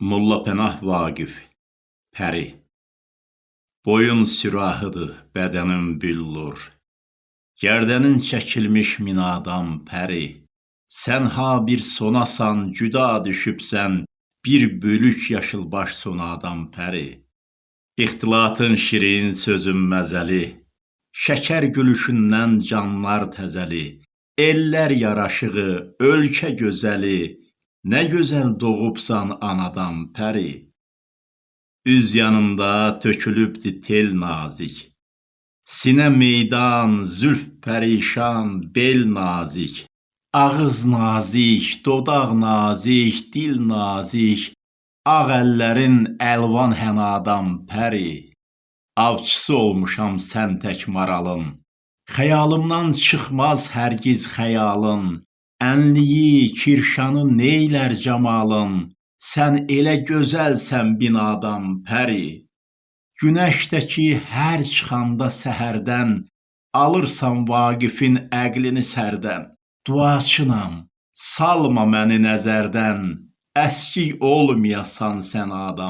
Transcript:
Molla Pənah Vaqif Pəri Boyun sürahıdır, bədənin büllur. Gərdənin çəkilmiş minadan pəri. Sən ha bir sonasan, cüda düşübsən, bir bölük yaşılbaş sonadan pəri. İxtilatın şirin, sözün məzəli, şəkər gülüşündən canlar təzəli, ellər yaraşığı, ölkə gözəli, nə gözəl doğubsan anadan pəri. Üz yanında tökülübdü tel nazik, sinə meydan, zülf pərişan, bel nazik, ağız nazik, dodaq nazik, dil nazik, ağ əllərin əlvan hənadan pəri. Avçısı olmuşam sən tək maralın, xəyalımdan çıxmaz hərgiz xəyalın, ənliyi, kirşanı neylər camalın, sən elə gözəlsən binadan pəri. Günəş də ki, hər çıxanda səhərdən, alırsan Vaqifin əqlini sərdən. Duaçınam, salma məni nəzərdən, əskik olmayasan sən adam.